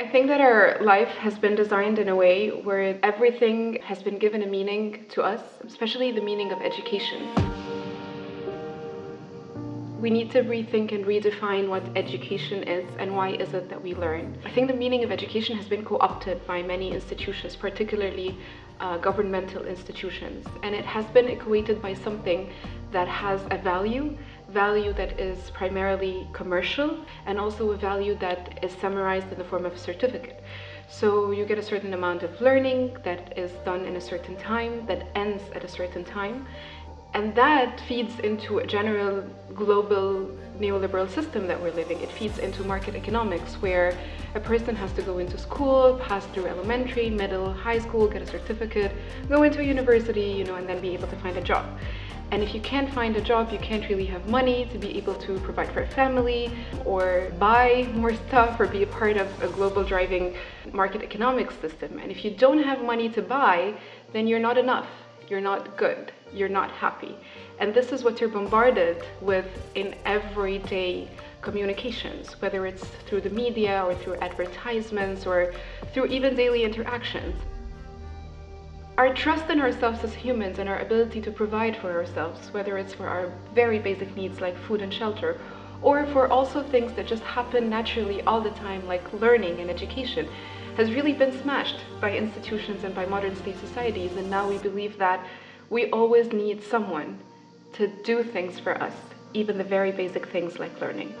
I think that our life has been designed in a way where everything has been given a meaning to us, especially the meaning of education. We need to rethink and redefine what education is and why is it that we learn. I think the meaning of education has been co-opted by many institutions, particularly uh, governmental institutions, and it has been equated by something that has a value, value that is primarily commercial, and also a value that is summarized in the form of a certificate. So you get a certain amount of learning that is done in a certain time, that ends at a certain time, and that feeds into a general global neoliberal system that we're living. It feeds into market economics where a person has to go into school, pass through elementary, middle, high school, get a certificate, go into a university, you know, and then be able to find a job. And if you can't find a job, you can't really have money to be able to provide for a family or buy more stuff or be a part of a global driving market economics system. And if you don't have money to buy, then you're not enough you're not good, you're not happy. And this is what you're bombarded with in everyday communications, whether it's through the media or through advertisements or through even daily interactions. Our trust in ourselves as humans and our ability to provide for ourselves, whether it's for our very basic needs like food and shelter, or for also things that just happen naturally all the time like learning and education, has really been smashed by institutions and by modern state societies and now we believe that we always need someone to do things for us, even the very basic things like learning.